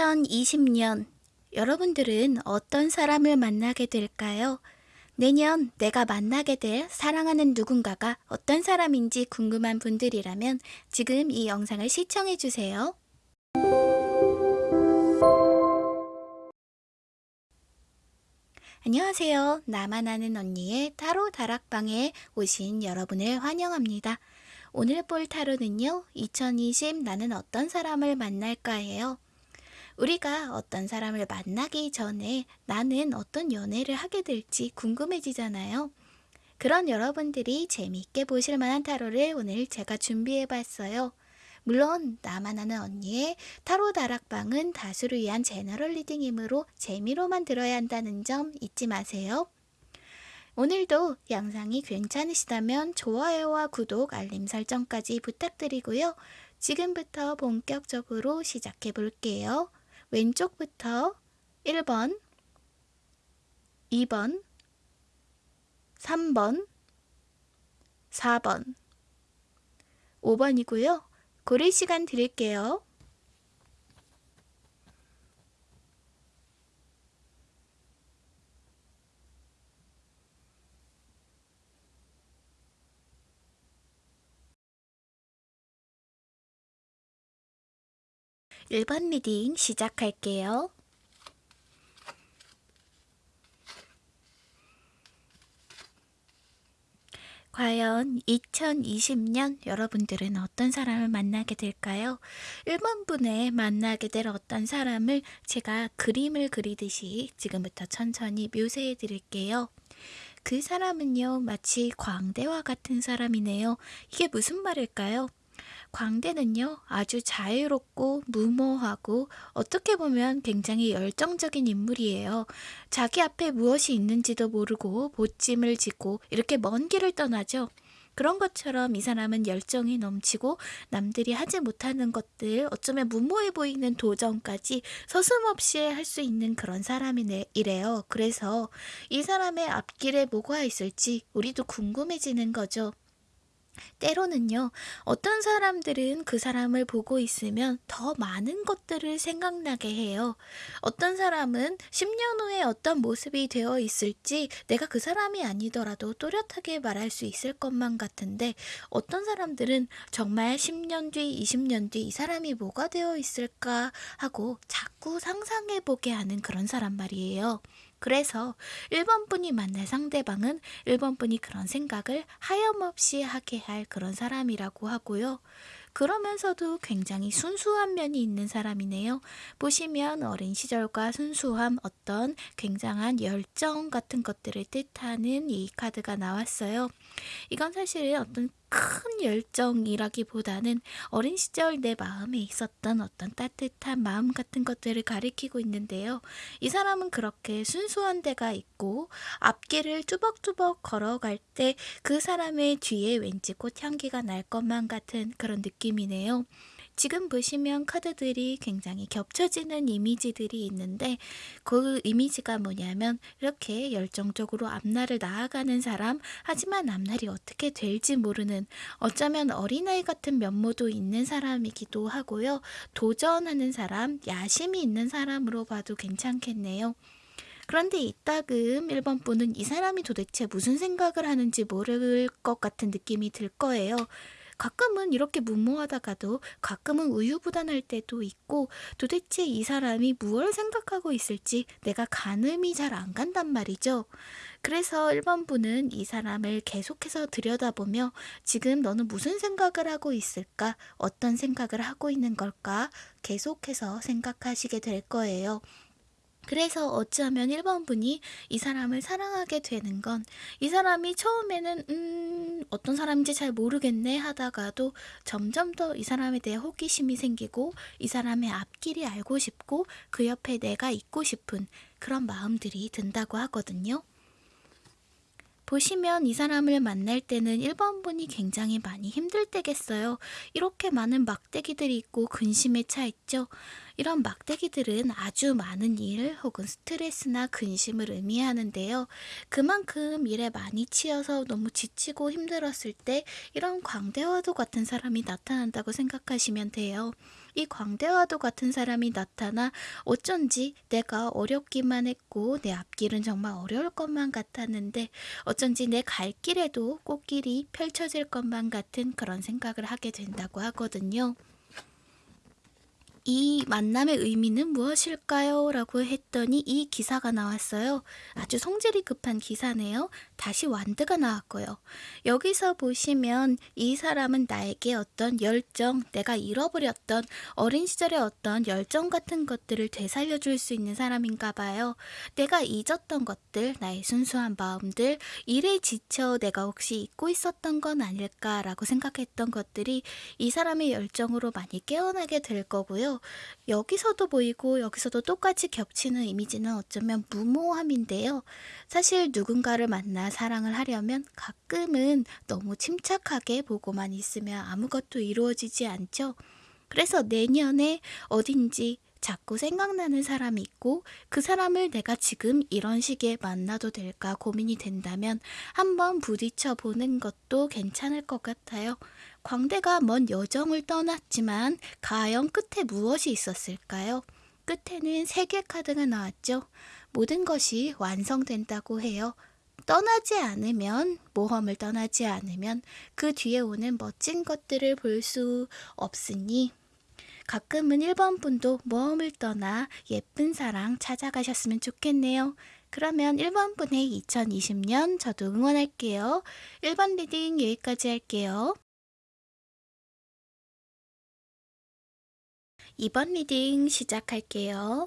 2020년 여러분들은 어떤 사람을 만나게 될까요? 내년 내가 만나게 될 사랑하는 누군가가 어떤 사람인지 궁금한 분들이라면 지금 이 영상을 시청해 주세요. 안녕하세요. 나만 아는 언니의 타로 다락방에 오신 여러분을 환영합니다. 오늘 볼 타로는요, 2020 나는 어떤 사람을 만날까예요. 우리가 어떤 사람을 만나기 전에 나는 어떤 연애를 하게 될지 궁금해지잖아요. 그런 여러분들이 재미있게 보실 만한 타로를 오늘 제가 준비해 봤어요. 물론 나만 아는 언니의 타로 다락방은 다수를 위한 general reading이므로 재미로만 들어야 한다는 점 잊지 마세요. 오늘도 영상이 괜찮으시다면 좋아요와 구독, 알림 설정까지 부탁드리고요. 지금부터 본격적으로 시작해 볼게요. 왼쪽부터 1번, 2번, 3번, 4번, 5번이고요. 고를 시간 드릴게요. 1번 reading 시작할게요. 과연 2020년 여러분들은 어떤 사람을 만나게 될까요? 1번 분의 만나게 될 어떤 사람을 제가 그림을 그리듯이 지금부터 천천히 묘사해 드릴게요. 그 사람은요, 마치 광대와 같은 사람이네요. 이게 무슨 말일까요? 광대는요, 아주 자유롭고 무모하고 어떻게 보면 굉장히 열정적인 인물이에요. 자기 앞에 무엇이 있는지도 모르고 보찜을 짓고 이렇게 먼 길을 떠나죠. 그런 것처럼 이 사람은 열정이 넘치고 남들이 하지 못하는 것들, 어쩌면 무모해 보이는 도전까지 서슴없이 할 수 있는 그런 사람이래요. 그래서 이 사람의 앞길에 뭐가 있을지 우리도 궁금해지는 거죠. 때로는요, 어떤 사람들은 그 사람을 보고 있으면 더 많은 것들을 생각나게 해요. 어떤 사람은 10년 후에 어떤 모습이 되어 있을지 내가 그 사람이 아니더라도 또렷하게 말할 수 있을 것만 같은데, 어떤 사람들은 정말 10년 뒤, 20년 뒤 이 사람이 뭐가 되어 있을까 하고 자꾸 상상해보게 하는 그런 사람 말이에요. 그래서 1번 분이 만날 상대방은 1번 분이 그런 생각을 하염없이 하게 할 그런 사람이라고 하고요. 그러면서도 굉장히 순수한 면이 있는 사람이네요. 보시면 어린 시절과 순수함, 어떤 굉장한 열정 같은 것들을 뜻하는 이 카드가 나왔어요. 이건 사실 어떤 큰 열정이라기보다는 어린 시절 내 마음에 있었던 어떤 따뜻한 마음 같은 것들을 가리키고 있는데요. 이 사람은 그렇게 순수한 데가 있고 앞길을 뚜벅뚜벅 걸어갈 때 그 사람의 뒤에 왠지 꽃향기가 날 것만 같은 그런 느낌이네요. 지금 보시면 카드들이 굉장히 겹쳐지는 이미지들이 있는데 그 이미지가 뭐냐면 이렇게 열정적으로 앞날을 나아가는 사람 하지만 앞날이 어떻게 될지 모르는 어쩌면 어린아이 같은 면모도 있는 사람이기도 하고요. 도전하는 사람, 야심이 있는 사람으로 봐도 괜찮겠네요. 그런데 이따금 1번 분은 이 사람이 도대체 무슨 생각을 하는지 모를 것 같은 느낌이 들 거예요. 가끔은 이렇게 무모하다가도 가끔은 우유부단할 때도 있고 도대체 이 사람이 무엇을 생각하고 있을지 내가 가늠이 잘 안 간단 말이죠. 그래서 1번 분은 이 사람을 계속해서 들여다보며 지금 너는 무슨 생각을 하고 있을까? 어떤 생각을 하고 있는 걸까? 계속해서 생각하시게 될 거예요. 그래서 어찌하면 1번 분이 이 사람을 사랑하게 되는 건 이 사람이 처음에는 음 어떤 사람인지 잘 모르겠네 하다가도 점점 더 이 사람에 대해 호기심이 생기고 이 사람의 앞길이 알고 싶고 그 옆에 내가 있고 싶은 그런 마음들이 든다고 하거든요. 보시면 이 사람을 만날 때는 1번 분이 굉장히 많이 힘들 때겠어요. 이렇게 많은 막대기들이 있고 근심에 차 있죠. 이런 막대기들은 아주 많은 일 혹은 스트레스나 근심을 의미하는데요. 그만큼 일에 많이 치여서 너무 지치고 힘들었을 때 이런 광대와도 같은 사람이 나타난다고 생각하시면 돼요. 이 광대와도 같은 사람이 나타나 어쩐지 내가 어렵기만 했고 내 앞길은 정말 어려울 것만 같았는데 어쩐지 내 갈 길에도 꽃길이 펼쳐질 것만 같은 그런 생각을 하게 된다고 하거든요. 이 만남의 의미는 무엇일까요? 라고 했더니 이 기사가 나왔어요. 아주 성질이 급한 기사네요. 다시 완드가 나왔고요. 여기서 보시면 이 사람은 나에게 어떤 열정, 내가 잃어버렸던 어린 시절의 어떤 열정 같은 것들을 되살려 줄 수 있는 사람인가 봐요. 내가 잊었던 것들, 나의 순수한 마음들, 일에 지쳐 내가 혹시 잊고 있었던 건 아닐까라고 생각했던 것들이 이 사람의 열정으로 많이 깨어나게 될 거고요. 여기서도 보이고 여기서도 똑같이 겹치는 이미지는 어쩌면 무모함인데요. 사실 누군가를 만나 사랑을 하려면 가끔은 너무 침착하게 보고만 있으면 아무것도 이루어지지 않죠. 그래서 내년에 어딘지 자꾸 생각나는 사람이 있고 그 사람을 내가 지금 이런 시기에 만나도 될까 고민이 된다면 한번 부딪혀 보는 것도 괜찮을 것 같아요. 광대가 먼 여정을 떠났지만 과연 끝에 무엇이 있었을까요? 끝에는 세계 카드가 나왔죠. 모든 것이 완성된다고 해요. 떠나지 않으면, 모험을 떠나지 않으면 그 뒤에 오는 멋진 것들을 볼 수 없으니 가끔은 1번 분도 모험을 떠나 예쁜 사랑 찾아가셨으면 좋겠네요. 그러면 1번 분의 2020년 저도 응원할게요. 1번 reading 여기까지 할게요. 2번 reading 시작할게요.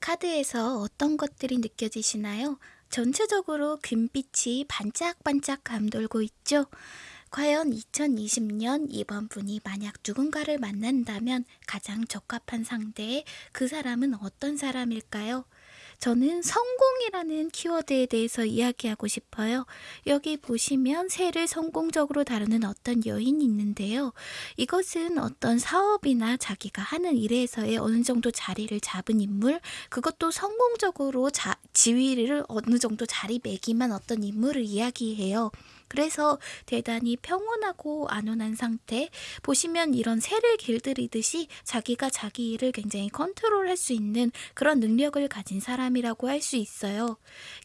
카드에서 어떤 것들이 느껴지시나요? 전체적으로 금빛이 반짝반짝 감돌고 있죠? 과연 2020년 이번 분이 만약 누군가를 만난다면 가장 적합한 상대에 그 사람은 어떤 사람일까요? 저는 성공이라는 키워드에 대해서 이야기하고 싶어요. 여기 보시면 새를 성공적으로 다루는 어떤 여인이 있는데요. 이것은 어떤 사업이나 자기가 하는 일에서의 어느 정도 자리를 잡은 인물, 그것도 성공적으로 자, 지위를 어느 정도 자리매김한 어떤 인물을 이야기해요. 그래서 대단히 평온하고 안온한 상태 보시면 이런 새를 길들이듯이 자기가 자기 일을 굉장히 컨트롤할 수 있는 그런 능력을 가진 사람이라고 할 수 있어요.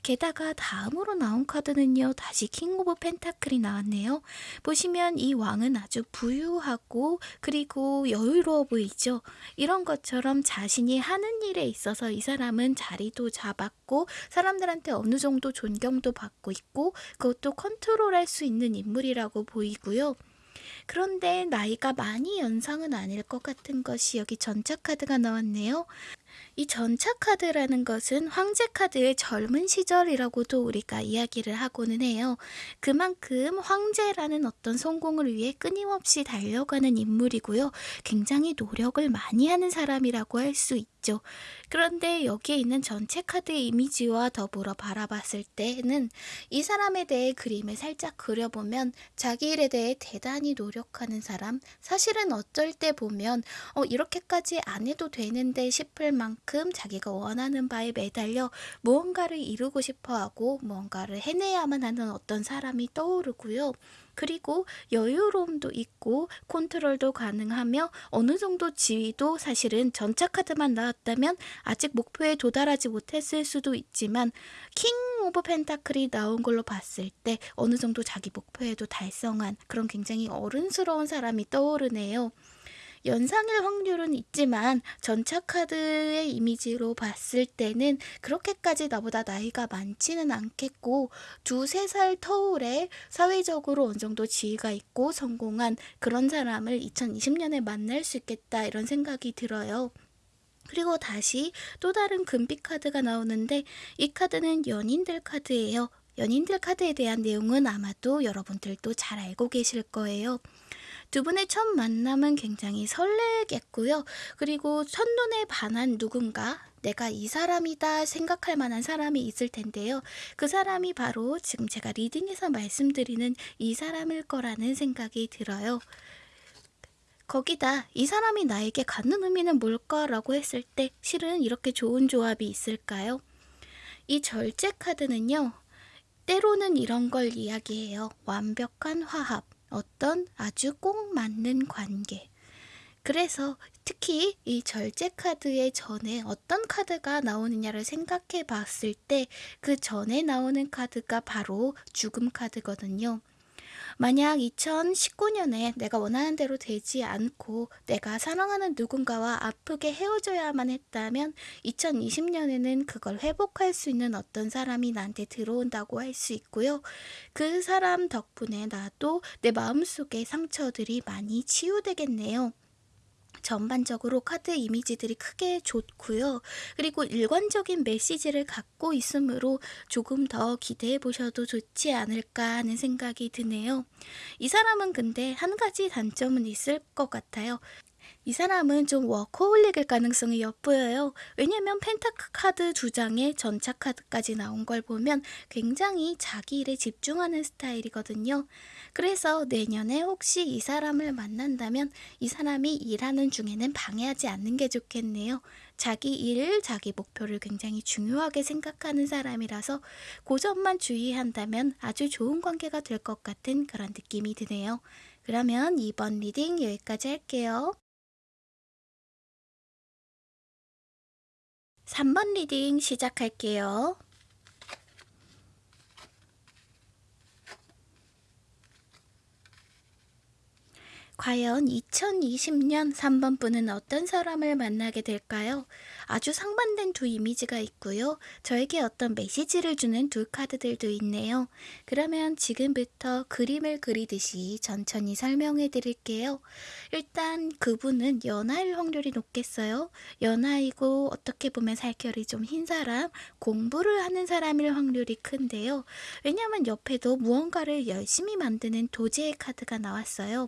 게다가 다음으로 나온 카드는요. 다시 King of Pentacle이 나왔네요. 보시면 이 왕은 아주 부유하고 그리고 여유로워 보이죠. 이런 것처럼 자신이 하는 일에 있어서 이 사람은 자리도 잡았고 사람들한테 어느 정도 존경도 받고 있고 그것도 컨트롤 할 수 있는 인물이라고 보이고요. 그런데 나이가 많이 연상은 아닐 것 같은 것이 여기 전차 카드가 나왔네요. 이 전차 카드라는 것은 황제 카드의 젊은 시절이라고도 우리가 이야기를 하고는 해요. 그만큼 황제라는 어떤 성공을 위해 끊임없이 달려가는 인물이고요. 굉장히 노력을 많이 하는 사람이라고 할 수 있죠. 그런데 여기에 있는 전체 카드의 이미지와 더불어 바라봤을 때는 이 사람에 대해 그림을 살짝 그려보면 자기 일에 대해 대단히 노력하는 사람, 사실은 어쩔 때 보면 어, 이렇게까지 안 해도 되는데 싶을 만큼 자기가 원하는 바에 매달려 무언가를 이루고 싶어 하고 무언가를 해내야만 하는 어떤 사람이 떠오르고요. 그리고 여유로움도 있고 컨트롤도 가능하며 어느 정도 지위도 사실은 전차 카드만 나왔다면 아직 목표에 도달하지 못했을 수도 있지만 King of Pentacle이 나온 걸로 봤을 때 어느 정도 자기 목표에도 달성한 그런 굉장히 어른스러운 사람이 떠오르네요. 연상일 확률은 있지만 전차 카드의 이미지로 봤을 때는 그렇게까지 나보다 나이가 많지는 않겠고 두세 살 터울에 사회적으로 어느 정도 지위가 있고 성공한 그런 사람을 2020년에 만날 수 있겠다 이런 생각이 들어요. 그리고 다시 또 다른 금빛 카드가 나오는데 이 카드는 연인들 카드예요. 연인들 카드에 대한 내용은 아마도 여러분들도 잘 알고 계실 거예요. 두 분의 첫 만남은 굉장히 설레겠고요. 그리고 첫눈에 반한 누군가 내가 이 사람이다 생각할 만한 사람이 있을 텐데요. 그 사람이 바로 지금 제가 리딩에서 말씀드리는 이 사람일 거라는 생각이 들어요. 거기다 이 사람이 나에게 갖는 의미는 뭘까라고 했을 때 실은 이렇게 좋은 조합이 있을까요? 이 절제 카드는요. 때로는 이런 걸 이야기해요. 완벽한 화합, 어떤 아주 꼭 맞는 관계. 그래서 특히 이 절제 카드의 전에 어떤 카드가 나오느냐를 생각해 봤을 때 그 전에 나오는 카드가 바로 죽음 카드거든요. 만약 2019년에 내가 원하는 대로 되지 않고 내가 사랑하는 누군가와 아프게 헤어져야만 했다면 2020년에는 그걸 회복할 수 있는 어떤 사람이 나한테 들어온다고 할 수 있고요. 그 사람 덕분에 나도 내 마음속의 상처들이 많이 치유되겠네요. 전반적으로 카드 이미지들이 크게 좋고요. 그리고 일관적인 메시지를 갖고 있으므로 조금 더 기대해 보셔도 좋지 않을까 하는 생각이 드네요. 이 사람은 근데 한 가지 단점은 있을 것 같아요. 이 사람은 좀 워커홀릭일 가능성이 엿보여요. 왜냐면 펜타크 카드 두 장에 전차 카드까지 나온 걸 보면 굉장히 자기 일에 집중하는 스타일이거든요. 그래서 내년에 혹시 이 사람을 만난다면 이 사람이 일하는 중에는 방해하지 않는 게 좋겠네요. 자기 일, 자기 목표를 굉장히 중요하게 생각하는 사람이라서 그 점만 주의한다면 아주 좋은 관계가 될 것 같은 그런 느낌이 드네요. 그러면 이번 reading 여기까지 할게요. 3번 reading 시작할게요. 과연 2020년 3번 분은 어떤 사람을 만나게 될까요? 아주 상반된 두 이미지가 있고요. 저에게 어떤 메시지를 주는 두 카드들도 있네요. 그러면 지금부터 그림을 그리듯이 천천히 설명해 드릴게요. 일단 그분은 연하일 확률이 높겠어요. 연하이고 어떻게 보면 살결이 좀 흰 사람, 공부를 하는 사람일 확률이 큰데요. 왜냐하면 옆에도 무언가를 열심히 만드는 도제의 카드가 나왔어요.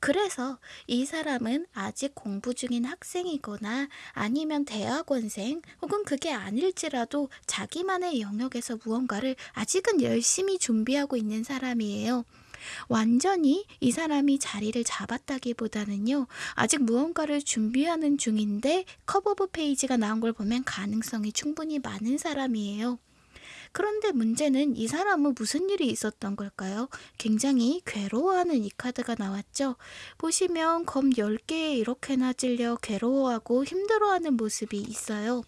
그래서 이 사람은 아직 공부 중인 학생이거나 아니면 대학원생 혹은 그게 아닐지라도 자기만의 영역에서 무언가를 아직은 열심히 준비하고 있는 사람이에요. 완전히 이 사람이 자리를 잡았다기보다는요, 아직 무언가를 준비하는 중인데 Cup of Page가 나온 걸 보면 가능성이 충분히 많은 사람이에요. 그런데 문제는 이 사람은 무슨 일이 있었던 걸까요? 굉장히 괴로워하는 이 카드가 나왔죠. 보시면 검 10개에 이렇게나 찔려 괴로워하고 힘들어하는 모습이 있어요.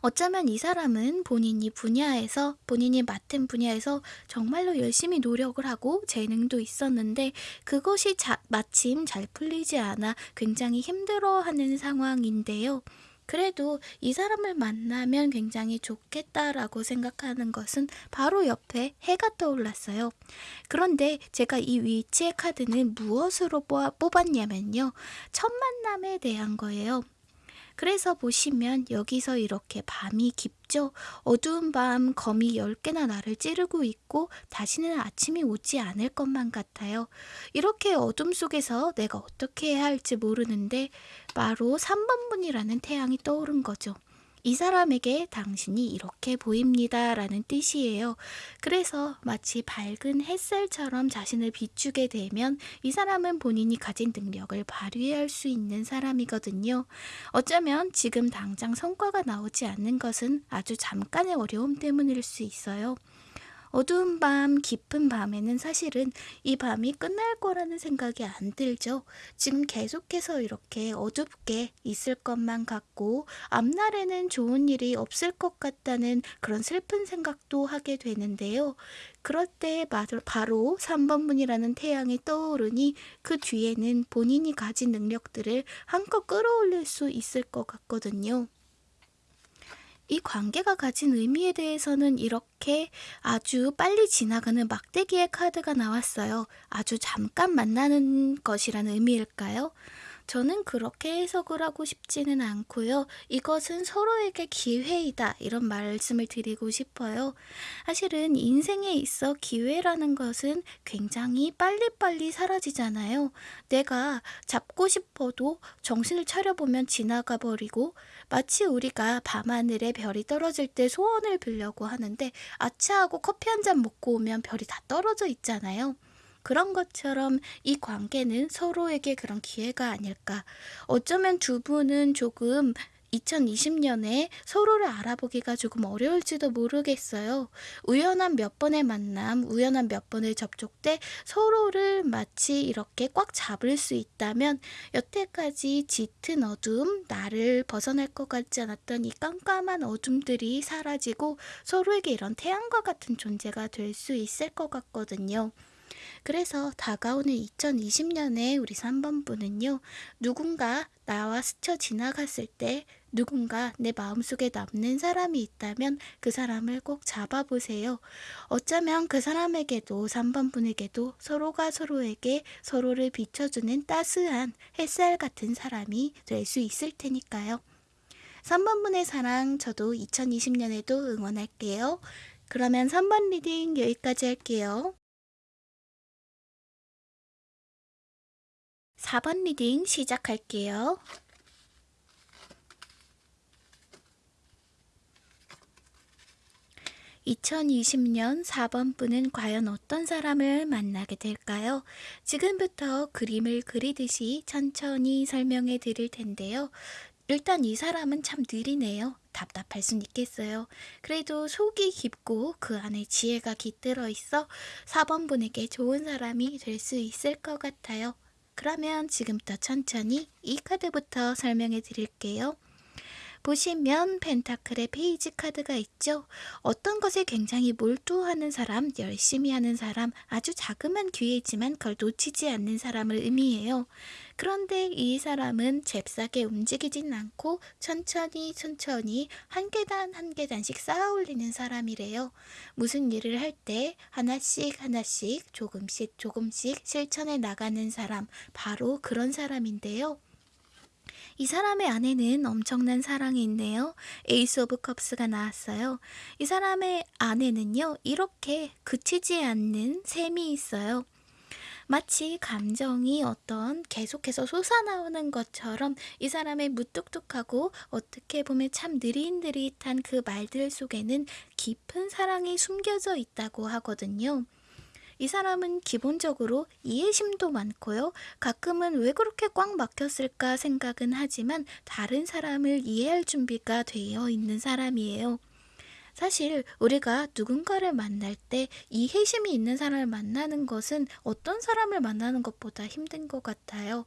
어쩌면 이 사람은 본인이 분야에서 본인이 맡은 분야에서 정말로 열심히 노력을 하고 재능도 있었는데 그것이 자, 마침 잘 풀리지 않아 굉장히 힘들어하는 상황인데요. 그래도 이 사람을 만나면 굉장히 좋겠다라고 생각하는 것은 바로 옆에 해가 떠올랐어요. 그런데 제가 이 위치의 카드는 무엇으로 뽑았냐면요. 첫 만남에 대한 거예요. 그래서 보시면 여기서 이렇게 밤이 깊 죠? 어두운 밤 거미 10개나 나를 찌르고 있고 다시는 아침이 오지 않을 것만 같아요. 이렇게 어둠 속에서 내가 어떻게 해야 할지 모르는데 바로 3번 문이라는 태양이 떠오른 거죠. 이 사람에게 당신이 이렇게 보입니다. 라는 뜻이에요. 그래서 마치 밝은 햇살처럼 자신을 비추게 되면 이 사람은 본인이 가진 능력을 발휘할 수 있는 사람이거든요. 어쩌면 지금 당장 성과가 나오지 않는 것은 아주 잠깐의 어려움 때문일 수 있어요. 어두운 밤, 깊은 밤에는 사실은 이 밤이 끝날 거라는 생각이 안 들죠. 지금 계속해서 이렇게 어둡게 있을 것만 같고 앞날에는 좋은 일이 없을 것 같다는 그런 슬픈 생각도 하게 되는데요. 그럴 때 바로 3번 문이라는 태양이 떠오르니 그 뒤에는 본인이 가진 능력들을 한껏 끌어올릴 수 있을 것 같거든요. 이 관계가 가진 의미에 대해서는 이렇게 아주 빨리 지나가는 막대기의 카드가 나왔어요. 아주 잠깐 만나는 것이라는 의미일까요? 저는 그렇게 해석을 하고 싶지는 않고요. 이것은 서로에게 기회이다. 이런 말씀을 드리고 싶어요. 사실은 인생에 있어 기회라는 것은 굉장히 빨리빨리 사라지잖아요. 내가 잡고 싶어도 정신을 차려보면 지나가 버리고 마치 우리가 밤하늘에 별이 떨어질 때 소원을 빌려고 하는데 아차하고 커피 한 잔 먹고 오면 별이 다 떨어져 있잖아요. 그런 것처럼 이 관계는 서로에게 그런 기회가 아닐까. 어쩌면 두 분은 조금 2020년에 서로를 알아보기가 조금 어려울지도 모르겠어요. 우연한 몇 번의 만남, 우연한 몇 번의 접촉 때 서로를 마치 이렇게 꽉 잡을 수 있다면 여태까지 짙은 어둠, 나를 벗어날 것 같지 않았던 이 깜깜한 어둠들이 사라지고 서로에게 이런 태양과 같은 존재가 될 수 있을 것 같거든요. 그래서 다가오는 2020년에 우리 3번분은요, 누군가 나와 스쳐 지나갔을 때 누군가 내 마음속에 남는 사람이 있다면 그 사람을 꼭 잡아보세요. 어쩌면 그 사람에게도 3번 분에게도 서로가 서로에게 서로를 비춰주는 따스한 햇살 같은 사람이 될 수 있을 테니까요. 3번 분의 사랑 저도 2020년에도 응원할게요. 그러면 3번 reading 여기까지 할게요. 4번 reading 시작할게요. 2020년 4번 분은 과연 어떤 사람을 만나게 될까요? 지금부터 그림을 그리듯이 천천히 설명해 드릴 텐데요. 일단 이 사람은 참 느리네요. 답답할 순 있겠어요. 그래도 속이 깊고 그 안에 지혜가 깃들어 있어 4번 분에게 좋은 사람이 될 수 있을 것 같아요. 그러면 지금부터 천천히 이 카드부터 설명해 드릴게요. 보시면 펜타클의 페이지 카드가 있죠. 어떤 것에 굉장히 몰두하는 사람, 열심히 하는 사람, 아주 자그만 기회지만 그걸 놓치지 않는 사람을 의미해요. 그런데 이 사람은 잽싸게 움직이진 않고 천천히 천천히 한 계단 한 계단씩 쌓아 올리는 사람이래요. 무슨 일을 할 때 하나씩 하나씩 조금씩 조금씩 실천해 나가는 사람, 바로 그런 사람인데요. 이 사람의 안에는 엄청난 사랑이 있네요. Ace of Cups가 나왔어요. 이 사람의 안에는요, 이렇게 그치지 않는 샘이 있어요. 마치 감정이 어떤 계속해서 솟아나오는 것처럼 이 사람의 무뚝뚝하고 어떻게 보면 참 느릿느릿한 그 말들 속에는 깊은 사랑이 숨겨져 있다고 하거든요. 이 사람은 기본적으로 이해심도 많고요. 가끔은 왜 그렇게 꽉 막혔을까 생각은 하지만 다른 사람을 이해할 준비가 되어 있는 사람이에요. 사실 우리가 누군가를 만날 때 이해심이 있는 사람을 만나는 것은 어떤 사람을 만나는 것보다 힘든 것 같아요.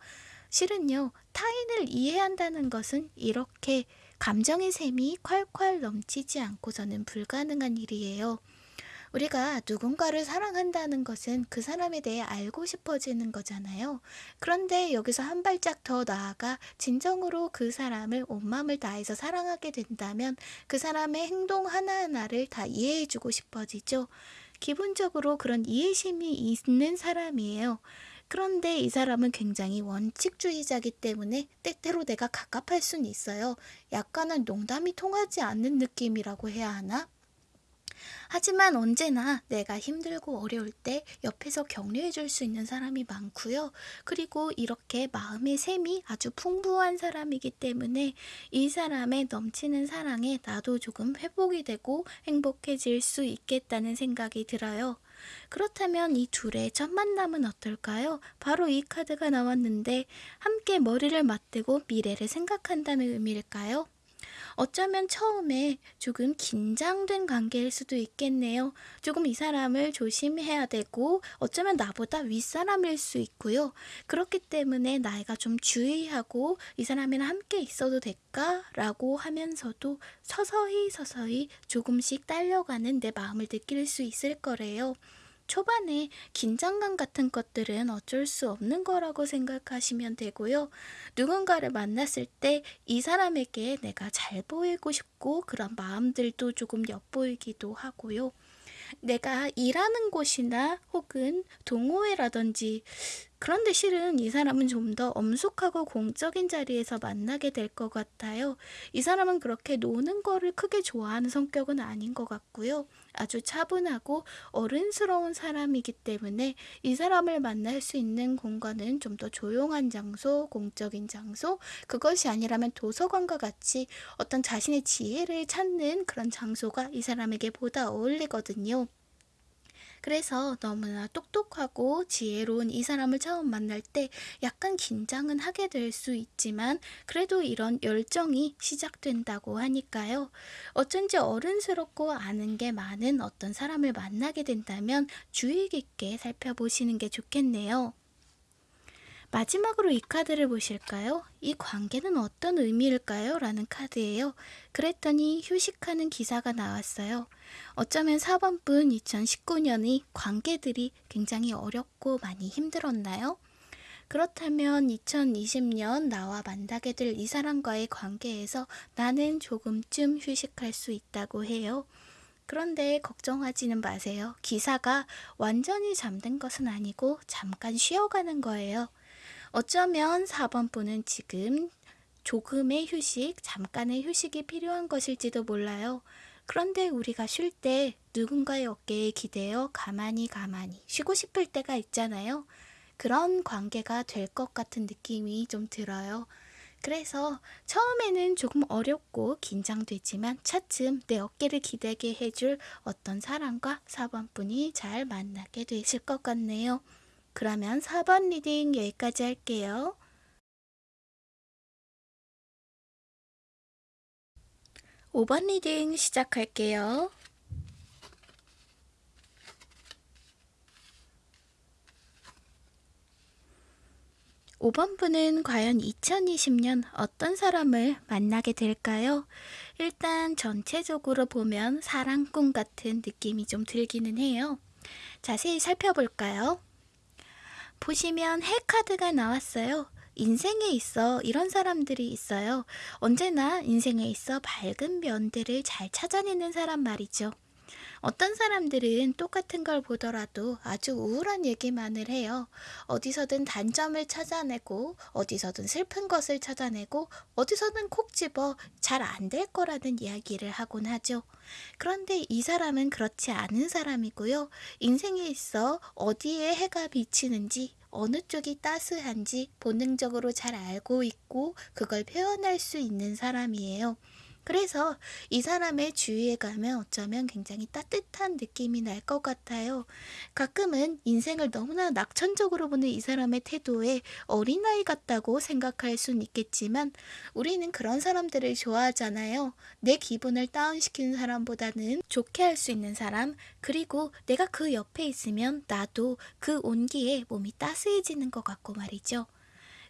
실은요, 타인을 이해한다는 것은 이렇게 감정의 샘이 콸콸 넘치지 않고서는 불가능한 일이에요. 우리가 누군가를 사랑한다는 것은 그 사람에 대해 알고 싶어지는 거잖아요. 그런데 여기서 한 발짝 더 나아가 진정으로 그 사람을 온 마음을 다해서 사랑하게 된다면 그 사람의 행동 하나하나를 다 이해해주고 싶어지죠. 기본적으로 그런 이해심이 있는 사람이에요. 그런데 이 사람은 굉장히 원칙주의자기 때문에 때때로 내가 갑갑할 수는 있어요. 약간은 농담이 통하지 않는 느낌이라고 해야 하나? 하지만 언제나 내가 힘들고 어려울 때 옆에서 격려해 줄 수 있는 사람이 많고요. 그리고 이렇게 마음의 샘이 아주 풍부한 사람이기 때문에 이 사람의 넘치는 사랑에 나도 조금 회복이 되고 행복해질 수 있겠다는 생각이 들어요. 그렇다면 이 둘의 첫 만남은 어떨까요? 바로 이 카드가 나왔는데 함께 머리를 맞대고 미래를 생각한다는 의미일까요? 어쩌면 처음에 조금 긴장된 관계일 수도 있겠네요. 조금 이 사람을 조심해야 되고 어쩌면 나보다 윗사람일 수 있고요. 그렇기 때문에 나이가 좀 주의하고 이 사람이랑 함께 있어도 될까? 라고 하면서도 서서히 서서히 조금씩 딸려가는 내 마음을 느낄 수 있을 거래요. 초반에 긴장감 같은 것들은 어쩔 수 없는 거라고 생각하시면 되고요. 누군가를 만났을 때 이 사람에게 내가 잘 보이고 싶고 그런 마음들도 조금 엿보이기도 하고요. 내가 일하는 곳이나 혹은 동호회라든지 그런데 실은 이 사람은 좀 더 엄숙하고 공적인 자리에서 만나게 될 것 같아요. 이 사람은 그렇게 노는 거를 크게 좋아하는 성격은 아닌 것 같고요. 아주 차분하고 어른스러운 사람이기 때문에 이 사람을 만날 수 있는 공간은 좀 더 조용한 장소, 공적인 장소, 그것이 아니라면 도서관과 같이 어떤 자신의 지혜를 찾는 그런 장소가 이 사람에게 보다 어울리거든요. 그래서 너무나 똑똑하고 지혜로운 이 사람을 처음 만날 때 약간 긴장은 하게 될 수 있지만 그래도 이런 열정이 시작된다고 하니까요. 어쩐지 어른스럽고 아는 게 많은 어떤 사람을 만나게 된다면 주의 깊게 살펴보시는 게 좋겠네요. 마지막으로 이 카드를 보실까요? 이 관계는 어떤 의미일까요? 라는 카드예요. 그랬더니 휴식하는 기사가 나왔어요. 어쩌면 4번분 2019년이 관계들이 굉장히 어렵고 많이 힘들었나요? 그렇다면 2020년 나와 만나게 될 이 사람과의 관계에서 나는 조금쯤 휴식할 수 있다고 해요. 그런데 걱정하지는 마세요. 기사가 완전히 잠든 것은 아니고 잠깐 쉬어가는 거예요. 어쩌면 4번 분은 지금 조금의 휴식, 잠깐의 휴식이 필요한 것일지도 몰라요. 그런데 우리가 쉴 때 누군가의 어깨에 기대어 가만히 가만히 쉬고 싶을 때가 있잖아요. 그런 관계가 될 것 같은 느낌이 좀 들어요. 그래서 처음에는 조금 어렵고 긴장되지만 차츰 내 어깨를 기대게 해줄 어떤 사람과 4번 분이 잘 만나게 되실 것 같네요. 그러면 4번 reading 여기까지 할게요. 5번 reading 시작할게요. 5번 분은 과연 2020년 어떤 사람을 만나게 될까요? 일단 전체적으로 보면 사랑꾼 같은 느낌이 좀 들기는 해요. 자세히 살펴볼까요? 보시면 헬카드가 나왔어요. 인생에 있어 이런 사람들이 있어요. 언제나 인생에 있어 밝은 면들을 잘 찾아내는 사람 말이죠. 어떤 사람들은 똑같은 걸 보더라도 아주 우울한 얘기만을 해요. 어디서든 단점을 찾아내고, 어디서든 슬픈 것을 찾아내고, 어디서든 콕 집어 잘 안 될 거라는 이야기를 하곤 하죠. 그런데 이 사람은 그렇지 않은 사람이고요. 인생에 있어 어디에 해가 비치는지, 어느 쪽이 따스한지 본능적으로 잘 알고 있고, 그걸 표현할 수 있는 사람이에요. 그래서 이 사람의 주위에 가면 어쩌면 굉장히 따뜻한 느낌이 날 것 같아요. 가끔은 인생을 너무나 낙천적으로 보는 이 사람의 태도에 어린아이 같다고 생각할 순 있겠지만 우리는 그런 사람들을 좋아하잖아요. 내 기분을 다운시키는 사람보다는 좋게 할 수 있는 사람, 그리고 내가 그 옆에 있으면 나도 그 온기에 몸이 따스해지는 것 같고 말이죠.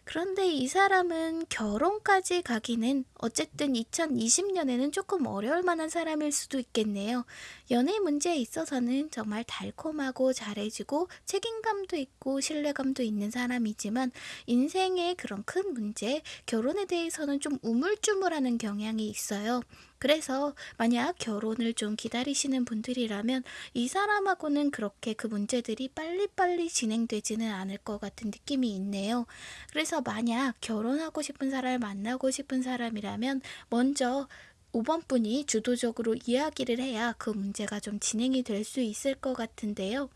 그런데 이 사람은 결혼까지 가기는 어쨌든 2020년에는 조금 어려울 만한 사람일 수도 있겠네요. 연애 문제에 있어서는 정말 달콤하고 잘해주고 책임감도 있고 신뢰감도 있는 사람이지만 인생의 그런 큰 문제, 결혼에 대해서는 좀 우물쭈물하는 경향이 있어요. 그래서 만약 결혼을 좀 기다리시는 분들이라면 이 사람하고는 그렇게 그 문제들이 빨리빨리 진행되지는 않을 것 같은 느낌이 있네요. 그래서 만약 결혼하고 싶은 사람을 만나고 싶은 사람이라면 먼저 5번 분이 주도적으로 이야기를 해야 그 문제가 좀 진행이 될 수 있을 것 같은데요.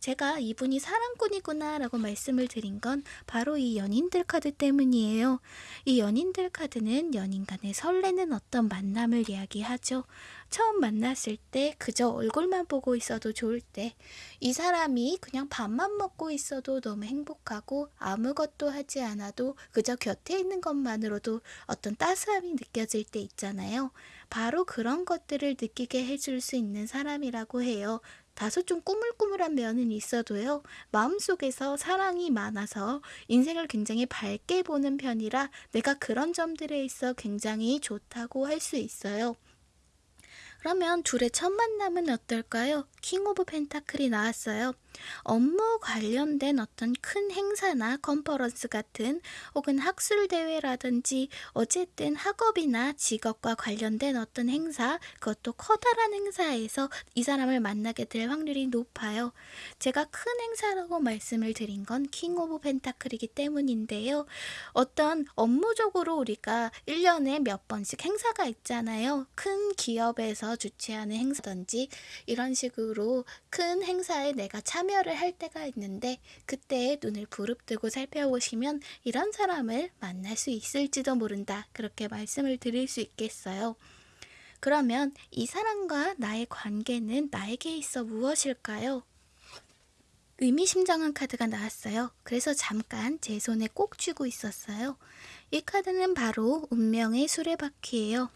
제가 이분이 사랑꾼이구나 라고 말씀을 드린 건 바로 이 연인들 카드 때문이에요. 이 연인들 카드는 연인 간의 설레는 어떤 만남을 이야기하죠. 처음 만났을 때 그저 얼굴만 보고 있어도 좋을 때 이 사람이 그냥 밥만 먹고 있어도 너무 행복하고 아무것도 하지 않아도 그저 곁에 있는 것만으로도 어떤 따스함이 느껴질 때 있잖아요. 바로 그런 것들을 느끼게 해줄 수 있는 사람이라고 해요. 다소 좀 꾸물꾸물한 면은 있어도요, 마음속에서 사랑이 많아서 인생을 굉장히 밝게 보는 편이라 내가 그런 점들에 있어 굉장히 좋다고 할 수 있어요. 그러면 둘의 첫 만남은 어떨까요? King of Pentacle이 나왔어요. 업무 관련된 어떤 큰 행사나 컨퍼런스 같은 혹은 학술 대회라든지 어쨌든 학업이나 직업과 관련된 어떤 행사, 그것도 커다란 행사에서 이 사람을 만나게 될 확률이 높아요. 제가 큰 행사라고 말씀을 드린 건 King of Pentacle이기 때문인데요. 어떤 업무적으로 우리가 1년에 몇 번씩 행사가 있잖아요. 큰 기업에서 주최하는 행사든지 이런 식으로 큰 행사에 내가 참여를 할 때가 있는데 그때 눈을 부릅뜨고 살펴보시면 이런 사람을 만날 수 있을지도 모른다. 그렇게 말씀을 드릴 수 있겠어요. 그러면 이 사람과 나의 관계는 나에게 있어 무엇일까요? 의미심장한 카드가 나왔어요. 그래서 잠깐 제 손에 꼭 쥐고 있었어요. 이 카드는 바로 운명의 수레바퀴예요.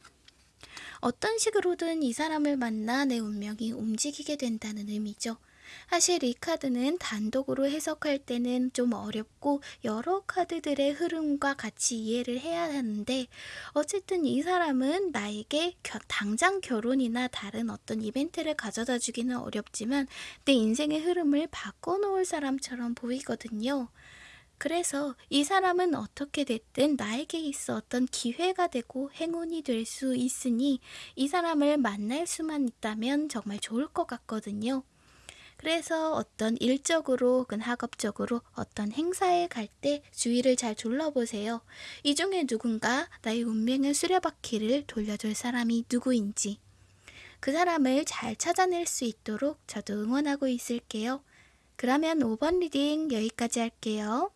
어떤 식으로든 이 사람을 만나 내 운명이 움직이게 된다는 의미죠. 사실 이 카드는 단독으로 해석할 때는 좀 어렵고 여러 카드들의 흐름과 같이 이해를 해야 하는데 어쨌든 이 사람은 나에게 겨- 당장 결혼이나 다른 어떤 이벤트를 가져다 주기는 어렵지만 내 인생의 흐름을 바꿔놓을 사람처럼 보이거든요. 그래서 이 사람은 어떻게 됐든 나에게 있어 어떤 기회가 되고 행운이 될 수 있으니 이 사람을 만날 수만 있다면 정말 좋을 것 같거든요. 그래서 어떤 일적으로 혹은 학업적으로 어떤 행사에 갈 때 주위를 잘 둘러보세요. 이 중에 누군가 나의 운명의 수레바퀴를 돌려줄 사람이 누구인지 그 사람을 잘 찾아낼 수 있도록 저도 응원하고 있을게요. 그러면 5번 reading 여기까지 할게요.